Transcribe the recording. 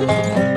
Música